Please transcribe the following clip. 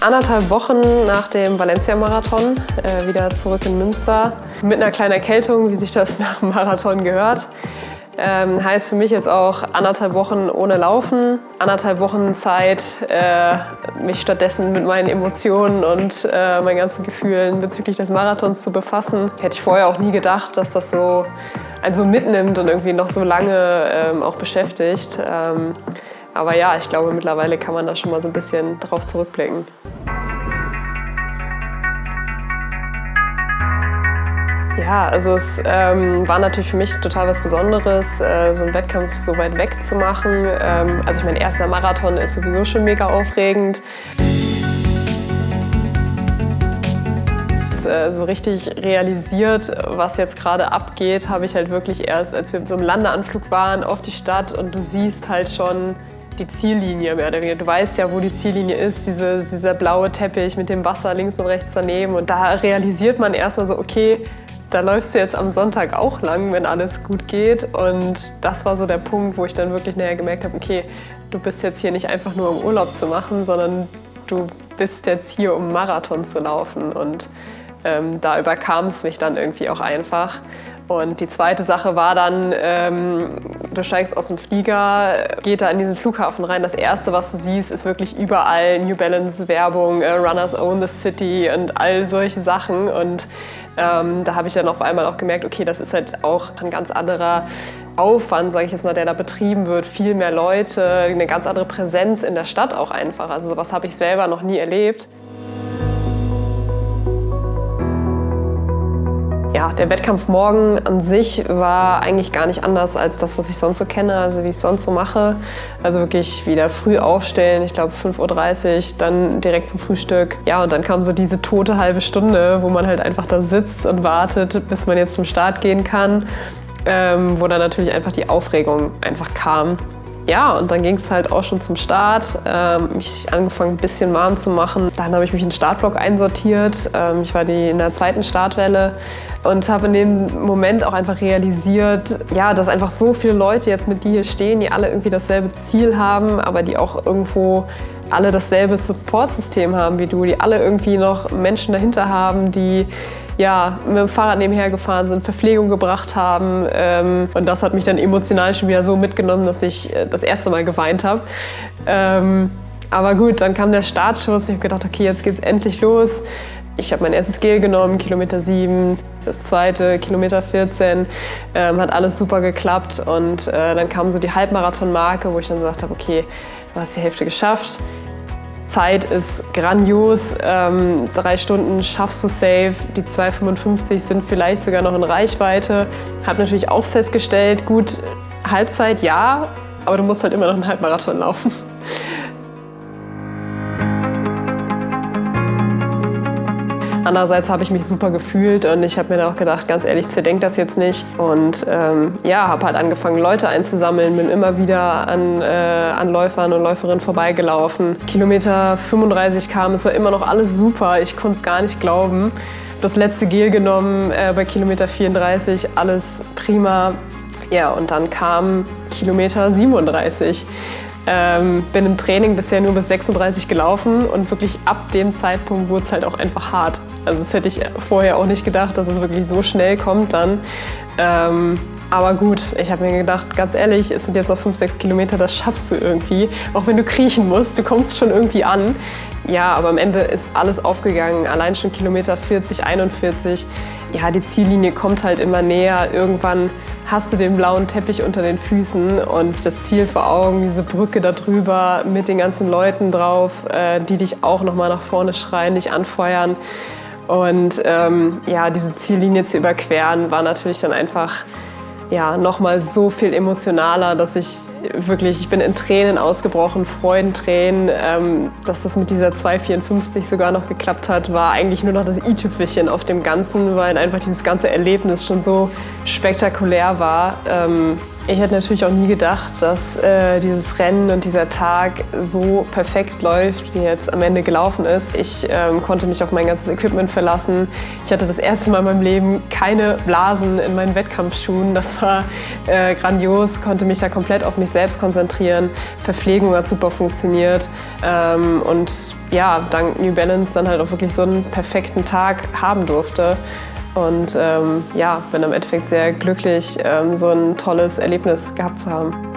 anderthalb Wochen nach dem Valencia-Marathon äh, wieder zurück in Münster. Mit einer kleinen Erkältung, wie sich das nach dem Marathon gehört. Ähm, heißt für mich jetzt auch anderthalb Wochen ohne Laufen, anderthalb Wochen Zeit, äh, mich stattdessen mit meinen Emotionen und äh, meinen ganzen Gefühlen bezüglich des Marathons zu befassen. Hätte ich vorher auch nie gedacht, dass das so einen so mitnimmt und irgendwie noch so lange ähm, auch beschäftigt. Ähm, aber ja, ich glaube, mittlerweile kann man da schon mal so ein bisschen drauf zurückblicken. Ja, also es ähm, war natürlich für mich total was Besonderes, äh, so einen Wettkampf so weit weg zu machen. Ähm, also ich mein erster Marathon ist sowieso schon mega aufregend. Äh, so richtig realisiert, was jetzt gerade abgeht, habe ich halt wirklich erst, als wir so einem Landeanflug waren auf die Stadt und du siehst halt schon die Ziellinie mehr oder weniger. Du weißt ja, wo die Ziellinie ist, diese, dieser blaue Teppich mit dem Wasser links und rechts daneben. Und da realisiert man erstmal so, okay, da läufst du jetzt am Sonntag auch lang, wenn alles gut geht. Und das war so der Punkt, wo ich dann wirklich näher gemerkt habe, okay, du bist jetzt hier nicht einfach nur um Urlaub zu machen, sondern du bist jetzt hier, um Marathon zu laufen. Und ähm, da überkam es mich dann irgendwie auch einfach. Und die zweite Sache war dann, ähm, du steigst aus dem Flieger, geht da in diesen Flughafen rein. Das Erste, was du siehst, ist wirklich überall New Balance Werbung, äh, Runners Own the City und all solche Sachen. Und ähm, da habe ich dann auf einmal auch gemerkt, okay, das ist halt auch ein ganz anderer Aufwand, sage ich jetzt mal, der da betrieben wird. Viel mehr Leute, eine ganz andere Präsenz in der Stadt auch einfach. Also sowas habe ich selber noch nie erlebt. Ja, der Wettkampf morgen an sich war eigentlich gar nicht anders als das, was ich sonst so kenne, also wie ich es sonst so mache. Also wirklich wieder früh aufstellen, ich glaube 5.30 Uhr, dann direkt zum Frühstück. Ja, und dann kam so diese tote halbe Stunde, wo man halt einfach da sitzt und wartet, bis man jetzt zum Start gehen kann. Ähm, wo dann natürlich einfach die Aufregung einfach kam. Ja, und dann ging es halt auch schon zum Start. Ähm, mich angefangen, ein bisschen warm zu machen. Dann habe ich mich in den Startblock einsortiert. Ähm, ich war die in der zweiten Startwelle und habe in dem Moment auch einfach realisiert, ja, dass einfach so viele Leute jetzt mit dir hier stehen, die alle irgendwie dasselbe Ziel haben, aber die auch irgendwo alle dasselbe Supportsystem haben wie du, die alle irgendwie noch Menschen dahinter haben, die ja, mit dem Fahrrad nebenher gefahren sind, Verpflegung gebracht haben. Ähm, und das hat mich dann emotional schon wieder so mitgenommen, dass ich äh, das erste Mal geweint habe. Ähm, aber gut, dann kam der Startschuss. Ich habe gedacht, okay, jetzt geht's endlich los. Ich habe mein erstes Gel genommen, Kilometer 7, das zweite, Kilometer 14. Ähm, hat alles super geklappt und äh, dann kam so die Halbmarathon-Marke, wo ich dann gesagt habe, okay, du hast die Hälfte geschafft. Zeit ist grandios. Ähm, drei Stunden schaffst du safe. Die 2,55 sind vielleicht sogar noch in Reichweite. Habe natürlich auch festgestellt, gut, Halbzeit ja, aber du musst halt immer noch einen Halbmarathon laufen. Andererseits habe ich mich super gefühlt und ich habe mir dann auch gedacht, ganz ehrlich, zerdenkt das jetzt nicht. Und ähm, ja, habe halt angefangen, Leute einzusammeln, bin immer wieder an, äh, an Läufern und Läuferinnen vorbeigelaufen. Kilometer 35 kam, es war immer noch alles super, ich konnte es gar nicht glauben. Das letzte Gel genommen äh, bei Kilometer 34, alles prima. Ja, und dann kam Kilometer 37. Ähm, bin im Training bisher nur bis 36 gelaufen und wirklich ab dem Zeitpunkt wurde es halt auch einfach hart. Also das hätte ich vorher auch nicht gedacht, dass es wirklich so schnell kommt dann. Ähm, aber gut, ich habe mir gedacht, ganz ehrlich, es sind jetzt noch 5, 6 Kilometer, das schaffst du irgendwie. Auch wenn du kriechen musst, du kommst schon irgendwie an. Ja, aber am Ende ist alles aufgegangen. Allein schon Kilometer 40, 41. Ja, die Ziellinie kommt halt immer näher. Irgendwann hast du den blauen Teppich unter den Füßen und das Ziel vor Augen, diese Brücke da drüber mit den ganzen Leuten drauf, äh, die dich auch nochmal nach vorne schreien, dich anfeuern. Und ähm, ja, diese Ziellinie zu überqueren, war natürlich dann einfach ja, nochmal so viel emotionaler, dass ich wirklich, ich bin in Tränen ausgebrochen, Freudentränen. Ähm, dass das mit dieser 2,54 sogar noch geklappt hat, war eigentlich nur noch das i-Tüpfelchen auf dem Ganzen, weil einfach dieses ganze Erlebnis schon so spektakulär war. Ähm, Ich hätte natürlich auch nie gedacht, dass äh, dieses Rennen und dieser Tag so perfekt läuft, wie jetzt am Ende gelaufen ist. Ich ähm, konnte mich auf mein ganzes Equipment verlassen. Ich hatte das erste Mal in meinem Leben keine Blasen in meinen Wettkampfschuhen. Das war äh, grandios, konnte mich da komplett auf mich selbst konzentrieren. Verpflegung hat super funktioniert. Ähm, und ja, dank New Balance dann halt auch wirklich so einen perfekten Tag haben durfte. Und ähm, ja, bin im Endeffekt sehr glücklich, ähm, so ein tolles Erlebnis gehabt zu haben.